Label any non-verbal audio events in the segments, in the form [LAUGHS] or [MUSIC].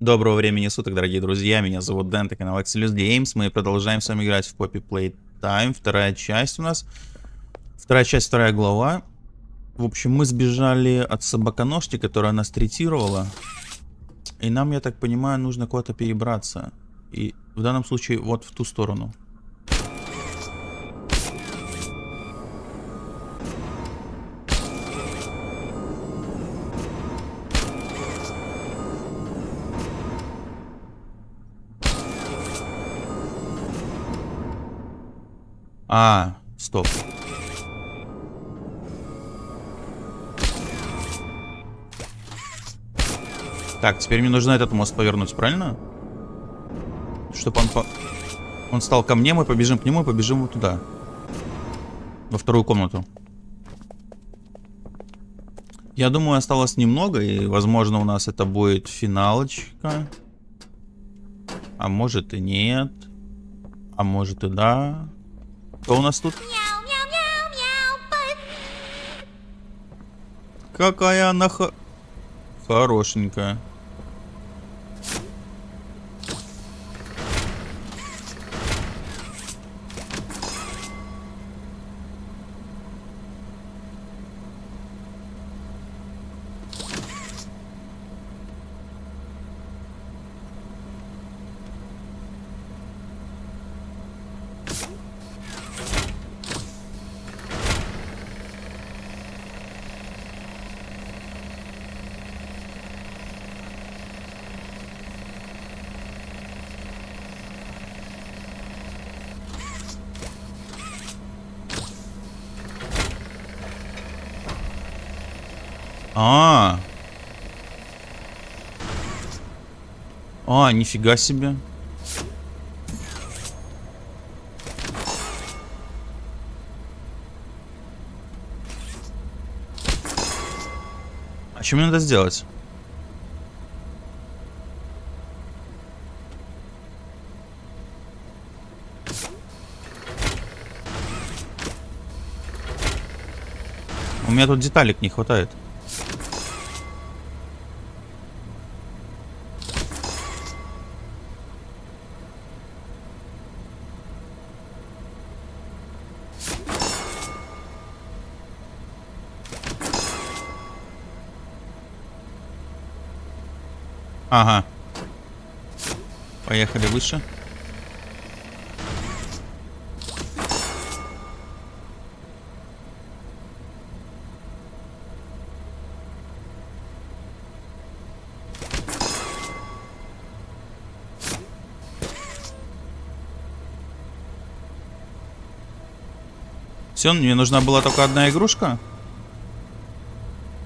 Доброго времени суток, дорогие друзья, меня зовут Дэн, это канал Excelus Games, мы продолжаем с вами играть в Poppy Playtime, вторая часть у нас, вторая часть, вторая глава. В общем, мы сбежали от собаконожки, которая нас третировала, и нам, я так понимаю, нужно куда-то перебраться, и в данном случае вот в ту сторону. А, стоп. Так, теперь мне нужно этот мост повернуть, правильно? Чтобы он по... Он стал ко мне, мы побежим к нему и побежим вот туда. Во вторую комнату. Я думаю, осталось немного, и, возможно, у нас это будет финалочка. А может и нет. А может и да. Кто у нас тут? Какая она х... хорошенькая. А, а, нифига себе. А что мне надо сделать? У меня тут деталек не хватает. Ага. Поехали выше. Все, мне нужна была только одна игрушка?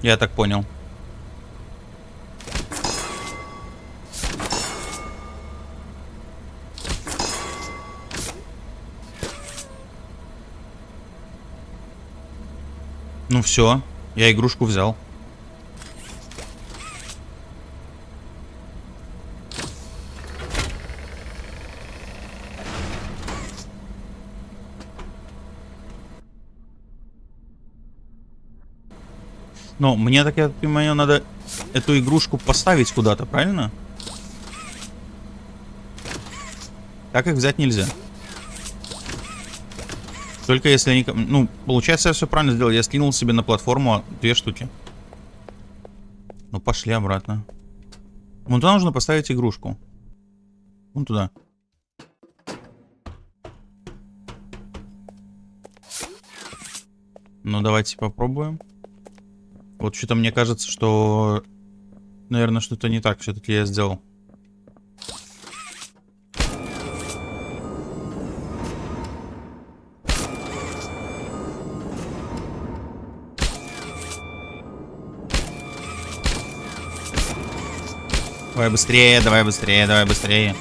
Я так понял. Ну все, я игрушку взял. Но мне, так я понимаю, надо эту игрушку поставить куда-то, правильно? Так их взять нельзя. Только если они... Ну, получается, я все правильно сделал. Я скинул себе на платформу две штуки. Ну, пошли обратно. Вон туда нужно поставить игрушку. Вон туда. Ну, давайте попробуем. Вот что-то мне кажется, что... Наверное, что-то не так все-таки я сделал. Давай быстрее, давай быстрее, давай быстрее.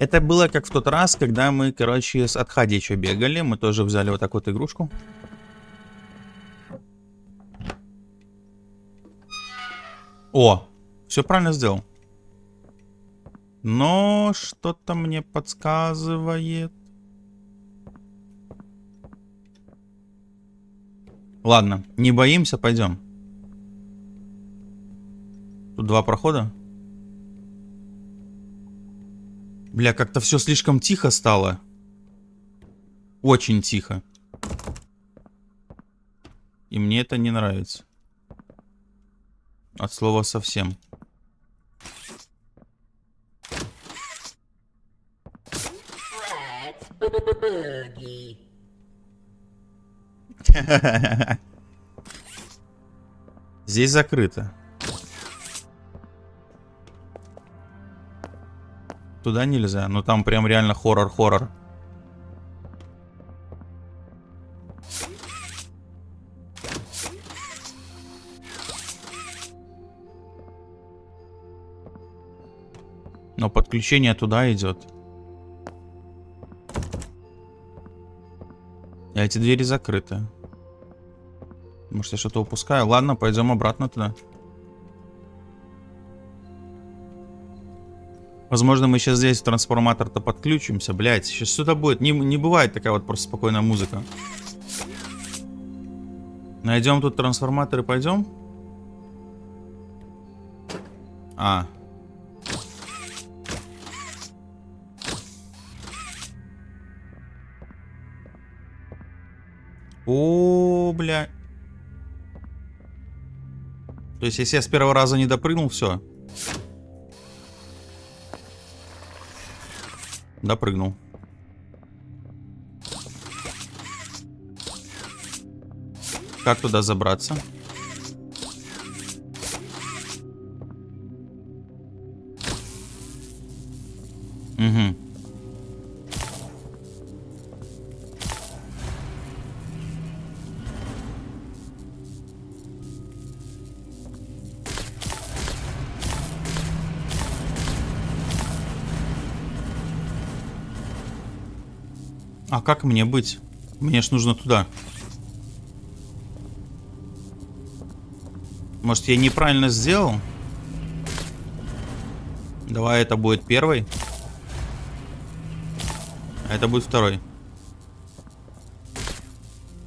Это было как в тот раз, когда мы, короче, с Адхадича бегали. Мы тоже взяли вот такую вот игрушку. О, все правильно сделал. Но что-то мне подсказывает. Ладно, не боимся, пойдем. Тут два прохода. Бля, как-то все слишком тихо стало. Очень тихо. И мне это не нравится. От слова совсем. [LAUGHS] Здесь закрыто. Туда нельзя, но там прям реально хоррор-хоррор. Но подключение туда идет. А эти двери закрыты. Может, я что-то упускаю? Ладно, пойдем обратно туда. Возможно, мы сейчас здесь трансформатор-то подключимся. Блять, сейчас сюда будет. Не, не бывает такая вот просто спокойная музыка. Найдем тут трансформатор и пойдем. А. О, бля. То есть, если я с первого раза не допрыгнул, все. Допрыгнул. Как туда забраться? А как мне быть? Мне ж нужно туда. Может, я неправильно сделал? Давай это будет первый. А это будет второй.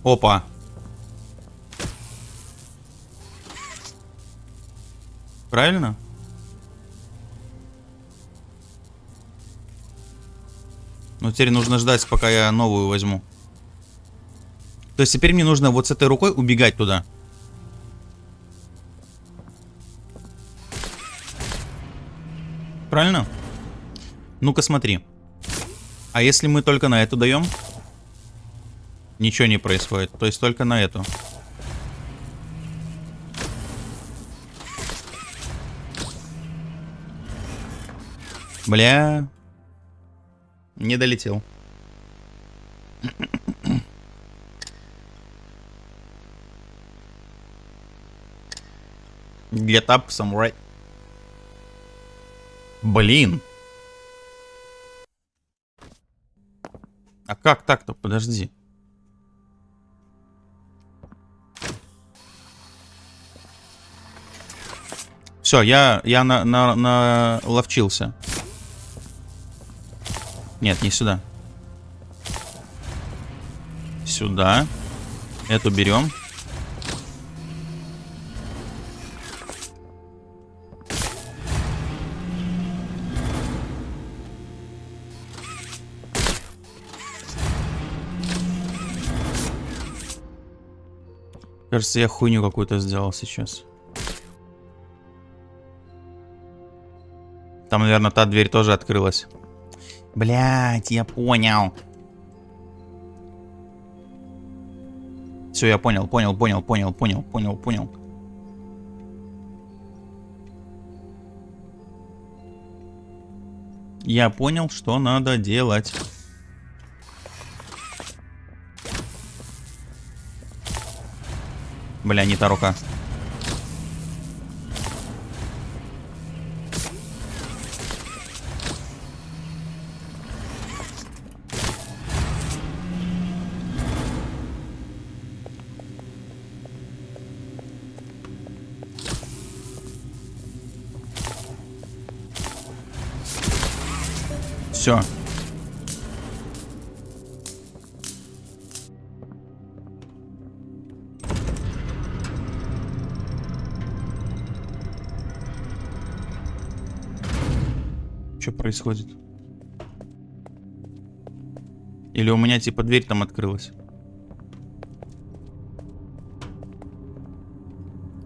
Опа. Правильно? Ну, теперь нужно ждать, пока я новую возьму. То есть теперь мне нужно вот с этой рукой убегать туда. Правильно? Ну-ка смотри. А если мы только на эту даем? Ничего не происходит. То есть только на эту. Бля. Не долетел. Get up right. Блин. А как так-то? Подожди. Все, я, я на, на, на ловчился. Нет, не сюда. Сюда. Эту берем. Кажется, я хуйню какую-то сделал сейчас. Там, наверное, та дверь тоже открылась. Блять, я понял. Все, я понял, понял, понял, понял, понял, понял, понял. Я понял, что надо делать. Бля, не та рука. Все. Что происходит? Или у меня типа дверь там открылась?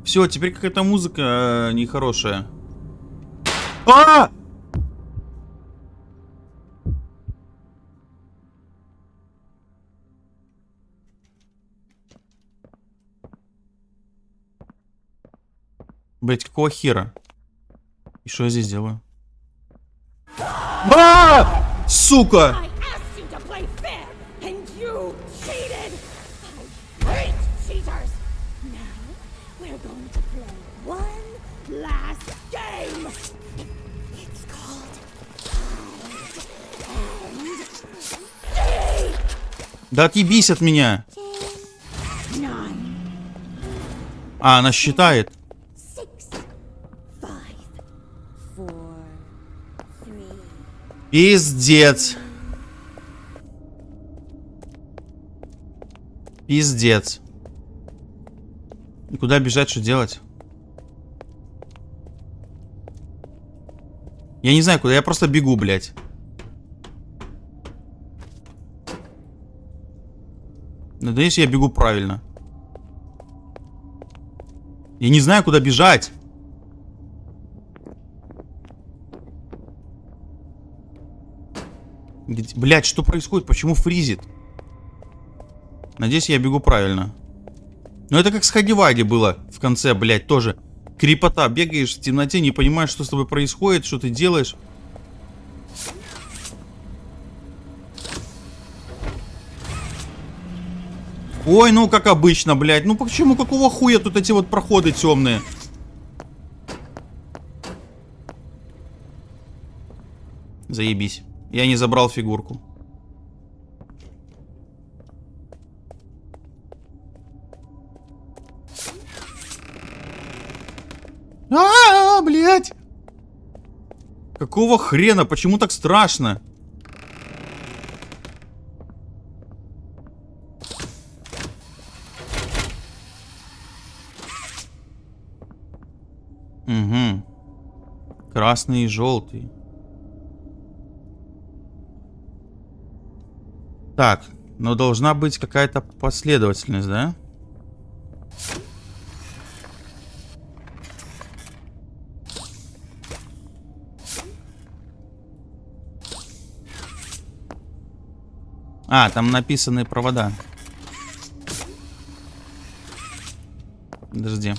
Все, теперь какая-то музыка э, нехорошая. А! Какого хера? И что я здесь делаю? А! Сука! Да отъебись от меня! А, она считает. Пиздец. Пиздец. Куда бежать, что делать? Я не знаю, куда, я просто бегу, блядь. Надеюсь, я бегу правильно. Я не знаю, куда бежать. Блядь, что происходит? Почему фризит? Надеюсь, я бегу правильно. Но это как с Хагиваги было в конце, блядь, тоже. Крепота. Бегаешь в темноте, не понимаешь, что с тобой происходит, что ты делаешь. Ой, ну как обычно, блядь. Ну почему, какого хуя тут эти вот проходы темные? Заебись. Я не забрал фигурку. А, блядь! Какого хрена? Почему так страшно? Угу. Красный и желтый. Так, но должна быть какая-то последовательность, да? А, там написаны провода. Подожди.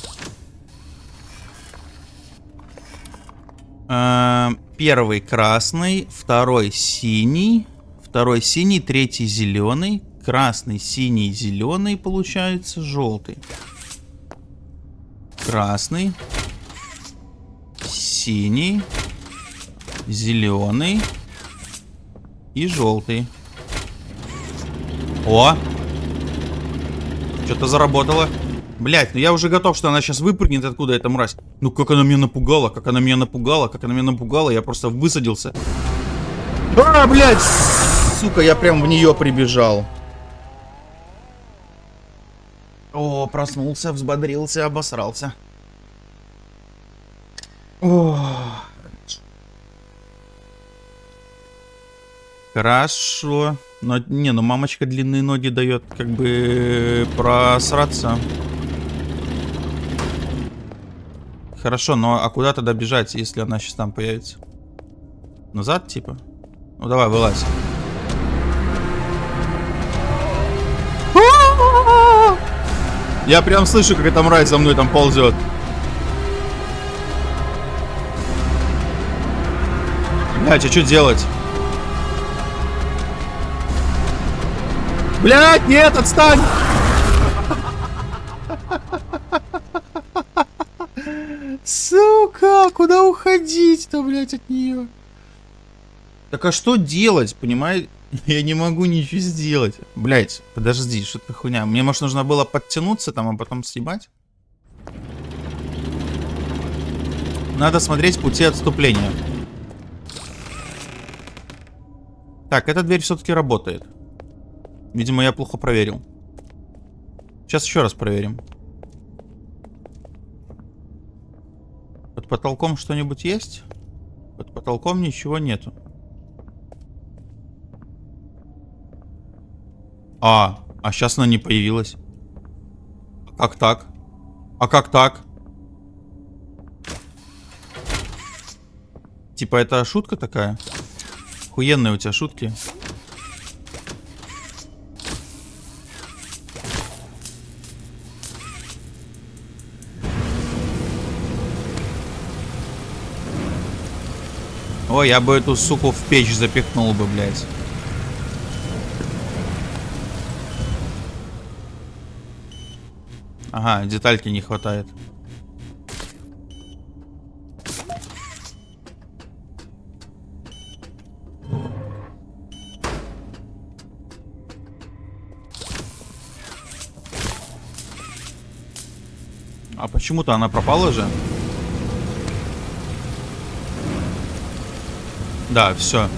Э, Первый красный, второй синий, второй синий, третий зеленый, красный, синий, зеленый, получается желтый. Красный, синий, зеленый и желтый. О! Что-то заработало. Блять, ну я уже готов, что она сейчас выпрыгнет откуда эта мразь. Ну как она меня напугала, как она меня напугала, как она меня напугала, я просто высадился. А, блядь! Сука, я прям в нее прибежал. О, проснулся, взбодрился, обосрался. О. Хорошо. Но, не, ну мамочка длинные ноги дает, как бы просраться. Хорошо, но а куда тогда бежать, если она сейчас там появится? Назад, типа? Ну давай, вылазь. Я прям слышу, как эта мразь за мной там ползет. Блять, а что делать? Блять, нет, отстань! Сука, куда уходить-то, блять, от нее? Так а что делать, понимаешь? [LAUGHS] Я не могу ничего сделать. Блять, подожди, что это хуйня? Мне, может, нужно было подтянуться там, а потом съебать? Надо смотреть пути отступления. Так, эта дверь все-таки работает. Видимо, я плохо проверил. Сейчас еще раз проверим. Под потолком что-нибудь есть? Под потолком ничего нету. А, а сейчас она не появилась. А как так? А как так? Типа это шутка такая? Охуенные у тебя шутки. Ой, я бы эту суку в печь запихнул бы, блядь. Ага, детальки не хватает. А почему-то она пропала же. Да, все.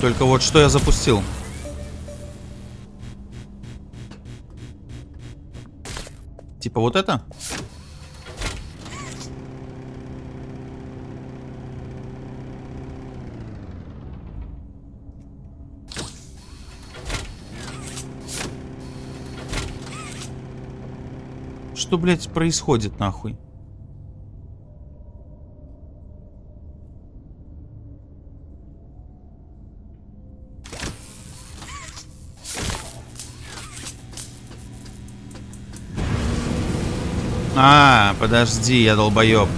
Только вот что я запустил. Типа вот это? Что, блядь, происходит нахуй? А, подожди, я долбоеб.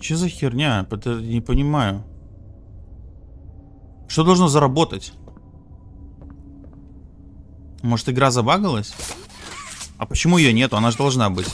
Что за херня? Это не понимаю. Что должно заработать? Может игра забагалась? А почему ее нету? Она же должна быть.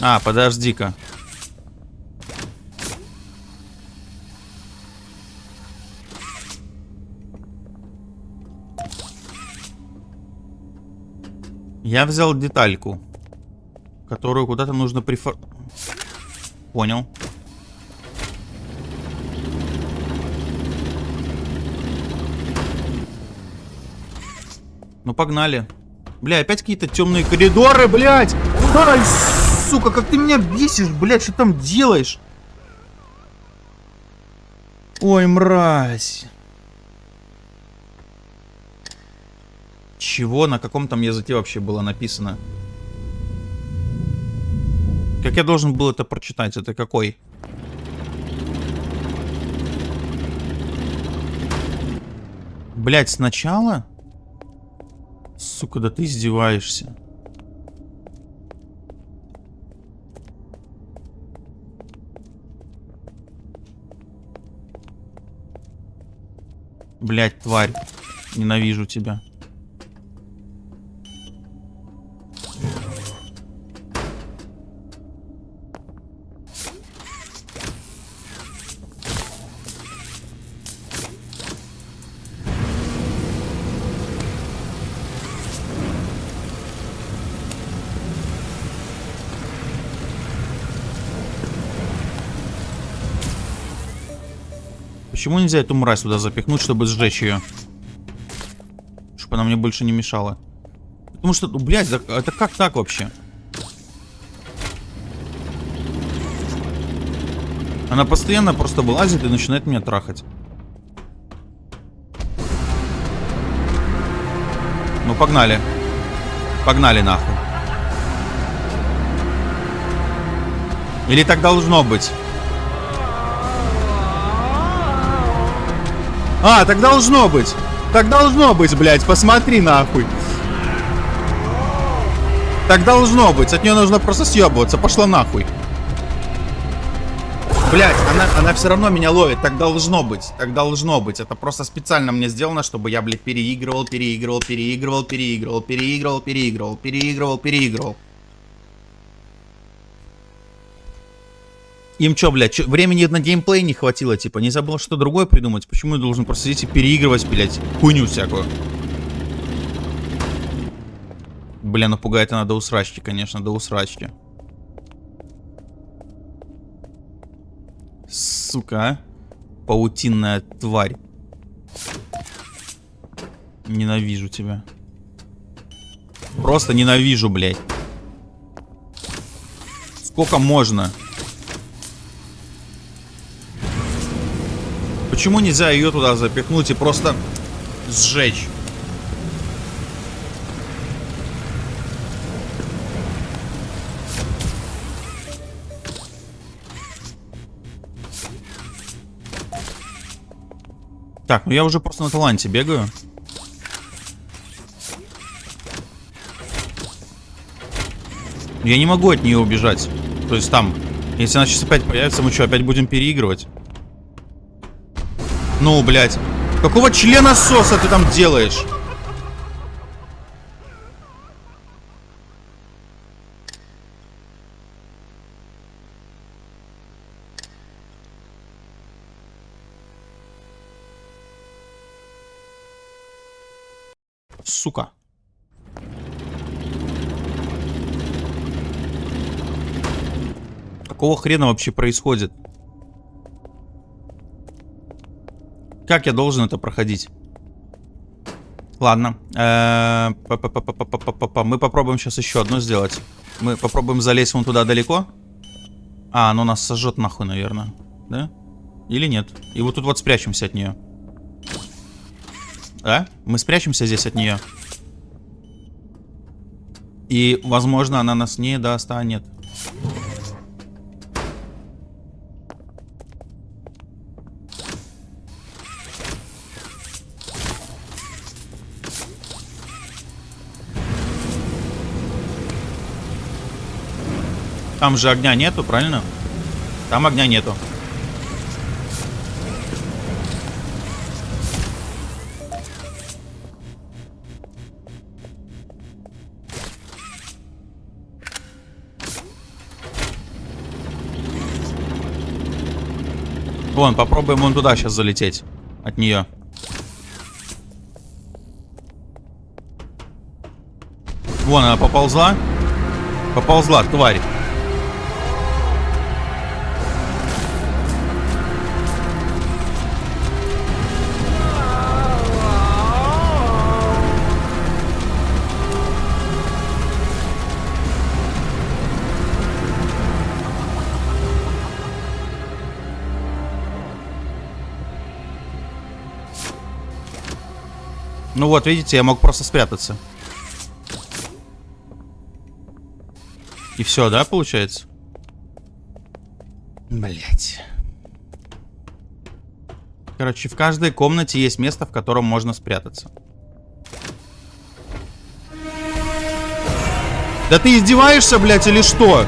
А, подожди-ка. Я взял детальку, которую куда-то нужно прифор... Понял. Ну, погнали. Бля, опять какие-то темные коридоры, блядь! Сука, как ты меня бесишь, блядь, что там делаешь? Ой, мразь. Чего? На каком там языке вообще было написано? Как я должен был это прочитать? Это какой? Блять, сначала? Сука, да ты издеваешься. Блять, тварь. Ненавижу тебя. Почему нельзя эту мразь сюда запихнуть, чтобы сжечь ее? Чтобы она мне больше не мешала. Потому что, ну, блядь, это как так вообще? Она постоянно просто вылазит и начинает меня трахать. Ну, погнали. Погнали нахуй. Или так должно быть? А, так должно быть. Так должно быть, блядь, посмотри нахуй. Так должно быть, от нее нужно просто съебываться, пошла нахуй. Блять, она, она все равно меня ловит, так должно быть, так должно быть. Это просто специально мне сделано, чтобы я, блядь, переигрывал, переигрывал, переигрывал, переигрывал, переигрывал, переигрывал, переигрывал, переигрывал. Им что, блядь, чё, времени на геймплей не хватило, типа, не забыл что другое придумать? Почему я должен просто сидеть и переигрывать, блядь, хуйню всякую? Бля, ну пугает она до усрачки, конечно, до усрачки. Сука, а? Паутинная тварь. Ненавижу тебя. Просто ненавижу, блядь. Сколько можно? Почему нельзя ее туда запихнуть и просто сжечь? Так, ну я уже просто на таланте бегаю. Я не могу от нее убежать. То есть там, если она сейчас опять появится, мы что, опять будем переигрывать? Ну, блядь. Какого члена соса ты там делаешь? Сука. Какого хрена вообще происходит? Как я должен это проходить? Ладно. Э, мы попробуем сейчас еще одно сделать. Мы попробуем залезть вон туда далеко. А, оно нас сожжет нахуй, наверное. Да? Или нет? И вот тут вот спрячемся от нее. А? Мы спрячемся здесь от нее. И, возможно, она нас не достанет. Там же огня нету, правильно? Там огня нету. Вон, попробуем вон туда сейчас залететь. От нее. Вон она поползла. Поползла, тварь. Ну вот, видите, я мог просто спрятаться. И все, да, получается? Блять. Короче, в каждой комнате есть место, в котором можно спрятаться. Да ты издеваешься, блядь, или что?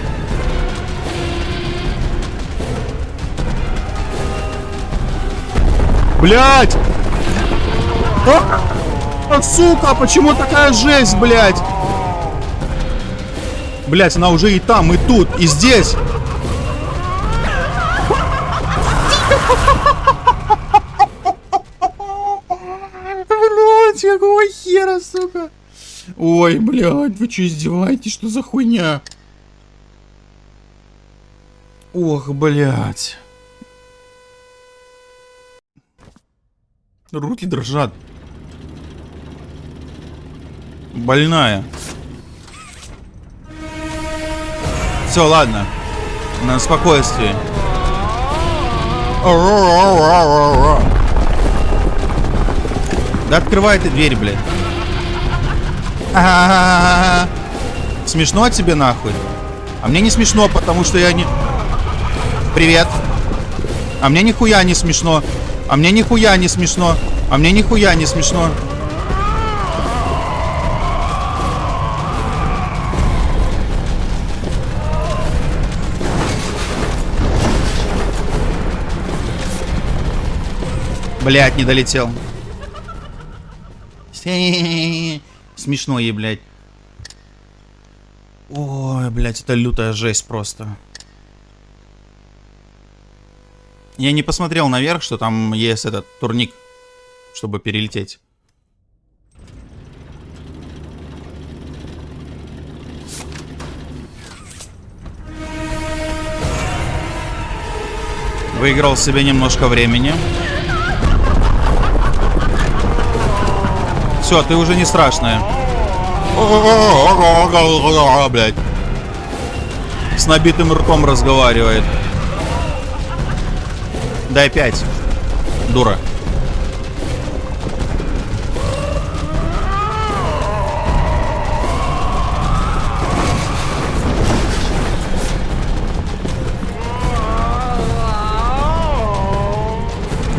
Блядь! А? А, сука, почему такая жесть, блядь? Блядь, она уже и там, и тут, и здесь. Блядь, какого хера, сука? Ой, блядь, вы что, издеваетесь? Что за хуйня? Ох, блядь. Руки дрожат. Больная. Все, ладно. На спокойствии. Да открывай ты дверь, блядь. А -а -а смешно тебе нахуй? А мне не смешно, потому что я не... Привет. А мне нихуя не смешно. А мне нихуя не смешно. А мне нихуя не смешно. Блять, не долетел. [LAUGHS] Смешно ей, блядь. Ой, блядь, это лютая жесть просто. Я не посмотрел наверх, что там есть этот турник, чтобы перелететь. Выиграл себе немножко времени. Все, ты уже не страшная. Блять. С набитым ртом разговаривает. Дай пять. Дура.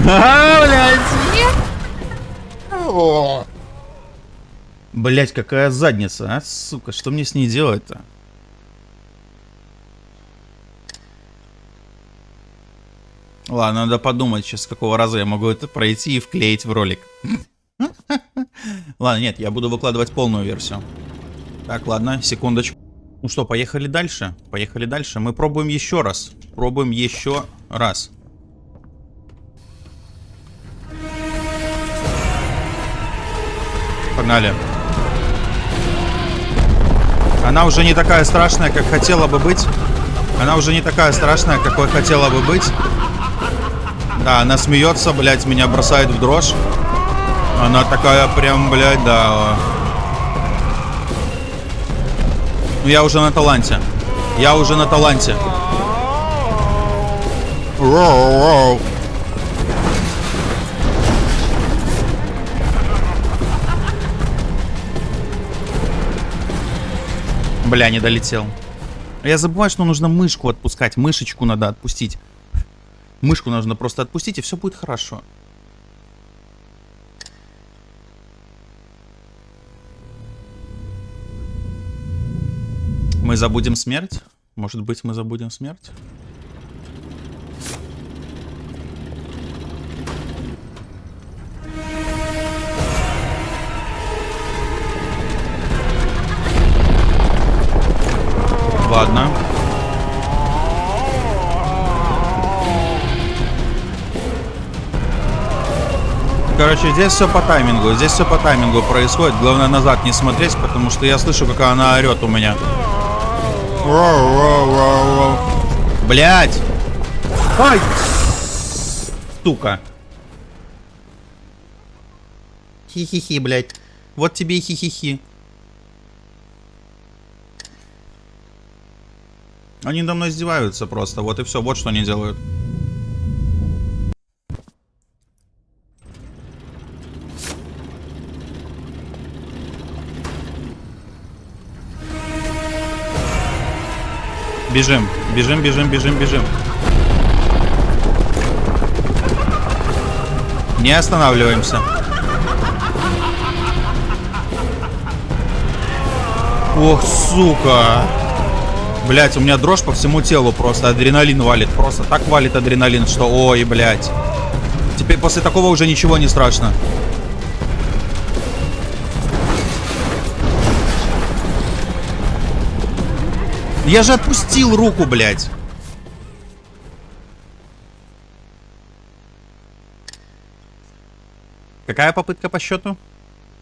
[LAUGHS] Блять, какая задница, а, сука, что мне с ней делать-то? Ладно, надо подумать сейчас, с какого раза я могу это пройти и вклеить в ролик. Ладно, нет, я буду выкладывать полную версию. Так, ладно, секундочку. Ну что, поехали дальше? Поехали дальше. Мы пробуем еще раз. Пробуем еще раз. Погнали. Она уже не такая страшная, как хотела бы быть. Она уже не такая страшная, какой хотела бы быть. Да, она смеется, блядь, меня бросает в дрожь. Она такая прям, блядь, да. Ну я уже на таланте. Я уже на таланте. Бля, не долетел. Я забываю, что нужно мышку отпускать. Мышечку надо отпустить. Мышку нужно просто отпустить, и все будет хорошо. Мы забудем смерть? Может быть, мы забудем смерть? Короче, здесь все по таймингу. Здесь все по таймингу происходит. Главное назад не смотреть, потому что я слышу, как она орет у меня. Блять! Ай! Сука. Хи-хи-хи, блядь. Вот тебе и хи-хи-хи. Они мной издеваются просто. Вот и все. Вот что они делают. Бежим, бежим, бежим, бежим, бежим. Не останавливаемся. Ох, сука. Блять, у меня дрожь по всему телу просто. Адреналин валит. Просто так валит адреналин, что ой, блять. Теперь после такого уже ничего не страшно. Я же отпустил руку, блядь. Какая попытка по счету?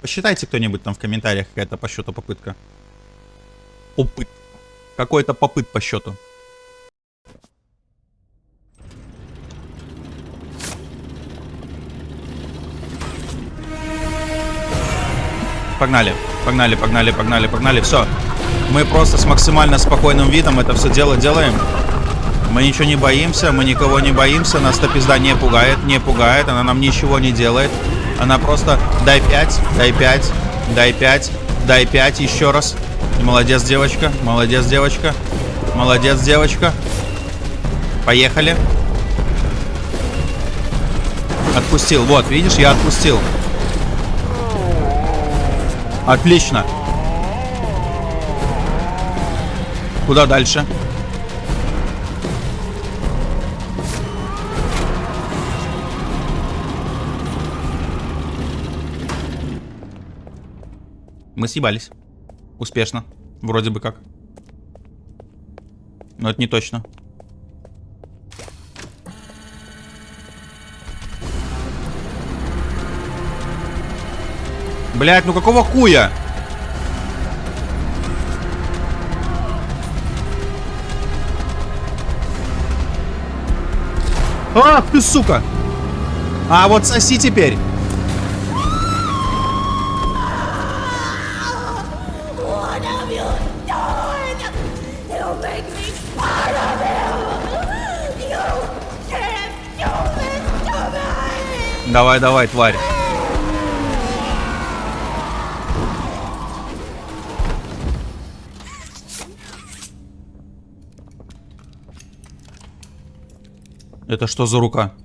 Посчитайте кто-нибудь там в комментариях, какая-то по счету попытка. Опыт. Какой-то попыт по счету. Погнали, погнали, погнали, погнали, погнали. Все. Мы просто с максимально спокойным видом это все дело делаем. Мы ничего не боимся, мы никого не боимся. Нас эта пизда не пугает, не пугает. Она нам ничего не делает. Она просто дай 5, дай 5, дай 5, дай 5 еще раз. Молодец, девочка. Молодец, девочка. Молодец, девочка. Поехали. Отпустил. Вот, видишь, я отпустил. Отлично. Куда дальше? Мы съебались. Успешно. Вроде бы как. Но это не точно. Блять, ну какого куя? Ах ты, сука! А вот соси теперь. What have you Это что за рука?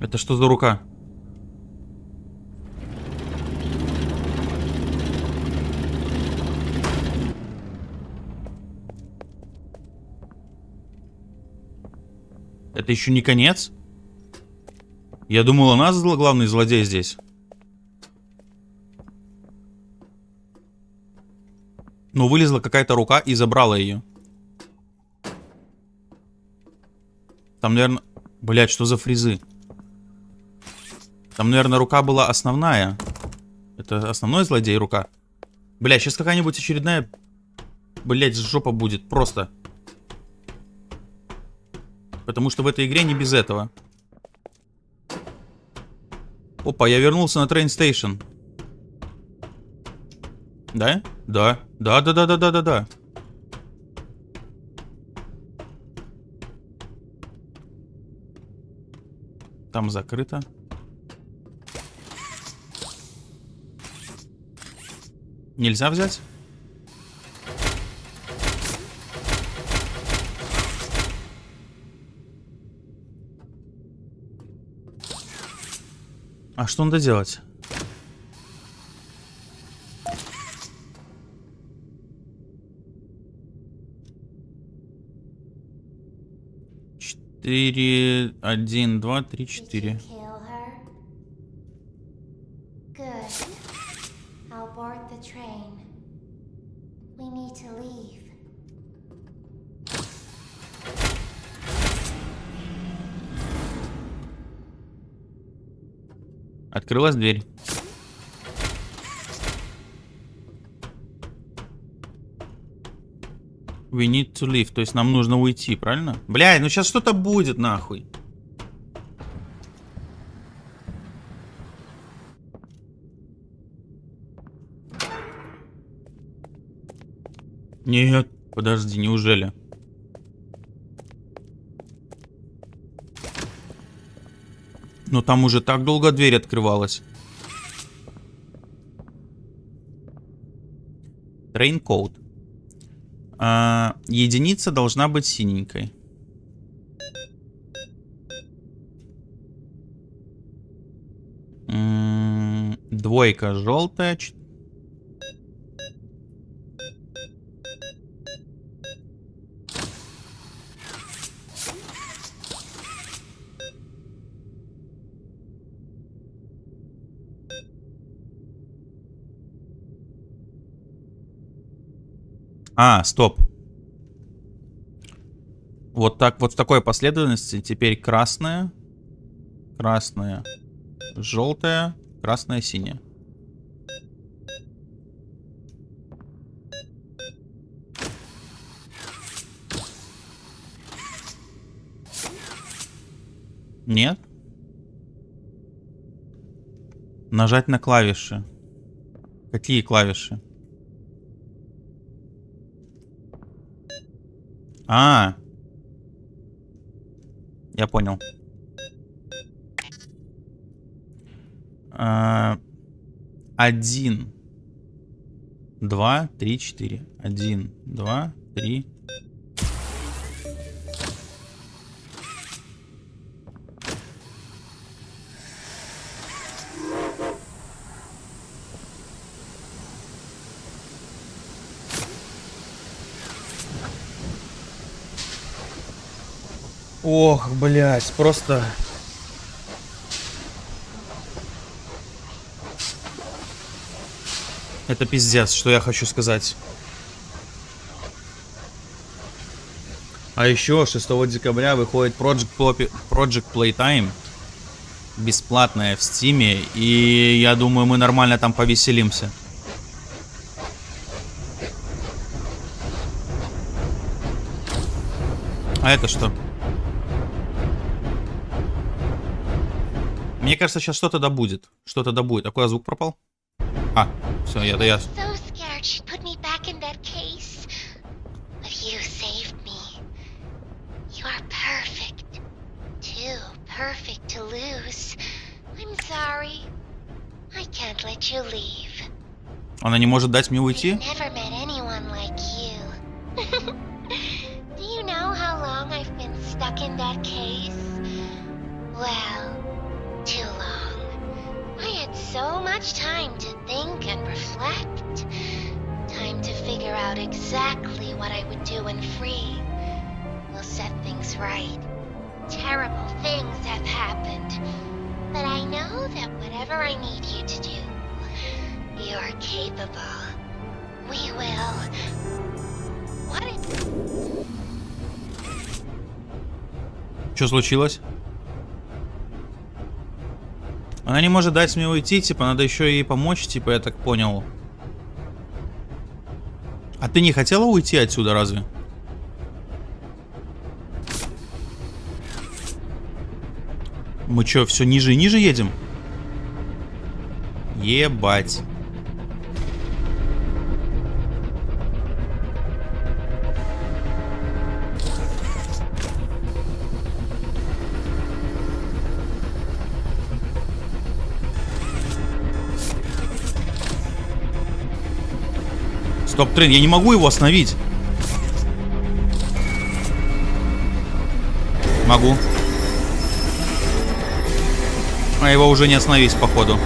Это что за рука? Это еще не конец? Я думал, у нас главный злодей здесь. Но вылезла какая-то рука и забрала ее. Там, наверное... Блять, что за фризы? Там, наверное, рука была основная. Это основной злодей рука. Бля, сейчас какая-нибудь очередная... Блять, жопа будет. Просто. Потому что в этой игре не без этого. Опа, я вернулся на Station. Да? Да. Да, да, да, да, да, да, да. Там закрыто. Нельзя взять? А что надо делать? 4, 1, 2, 3, 4. Открылась дверь. We need to leave. То есть нам нужно уйти, правильно? Бля, ну сейчас что-то будет, нахуй. Нет, подожди, неужели? Но там уже так долго дверь открывалась. Train code. А, единица должна быть синенькой. Двойка желтая. А, стоп. Вот так, вот в такой последовательности. Теперь красная, красная, желтая, красная, синяя. Нет? Нажать на клавиши. Какие клавиши? А, я понял. А, Один, два, три, четыре. Один, два, три. Ох, блядь, просто... Это пиздец, что я хочу сказать. А еще 6 декабря выходит Project, Poppy- Project Playtime. Бесплатная в стиме. И я думаю, мы нормально там повеселимся. А это что? Мне кажется, сейчас что-то да будет. Что-то да будет. А куда звук пропал? А, все, я, да я. So scared she'd put me back much time to think and reflect. Time to figure out exactly what I would do when free. We'll set things right. Terrible things have happened. But I know that whatever I need you to do, you're capable. We will. What if Что случилось? Она не может дать мне уйти, типа, надо еще ей помочь, типа, я так понял. А ты не хотела уйти отсюда, разве? Мы что, все ниже и ниже едем? Ебать. Стоп, трен, я не могу его остановить. Могу. А его уже не остановить, походу.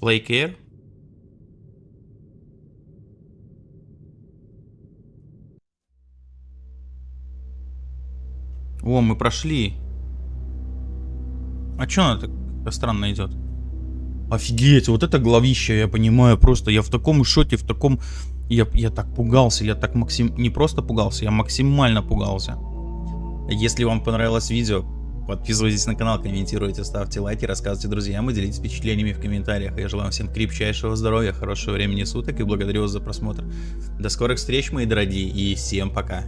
Play care. О, мы прошли. А чё она так странно идет? Офигеть, вот это главище, я понимаю, просто я в таком шоке, в таком... Я, я так пугался, я так максим... Не просто пугался, я максимально пугался. Если вам понравилось видео, подписывайтесь на канал, комментируйте, ставьте лайки, рассказывайте друзьям и делитесь впечатлениями в комментариях. Я желаю всем крепчайшего здоровья, хорошего времени суток и благодарю вас за просмотр. До скорых встреч, мои дорогие, и всем пока.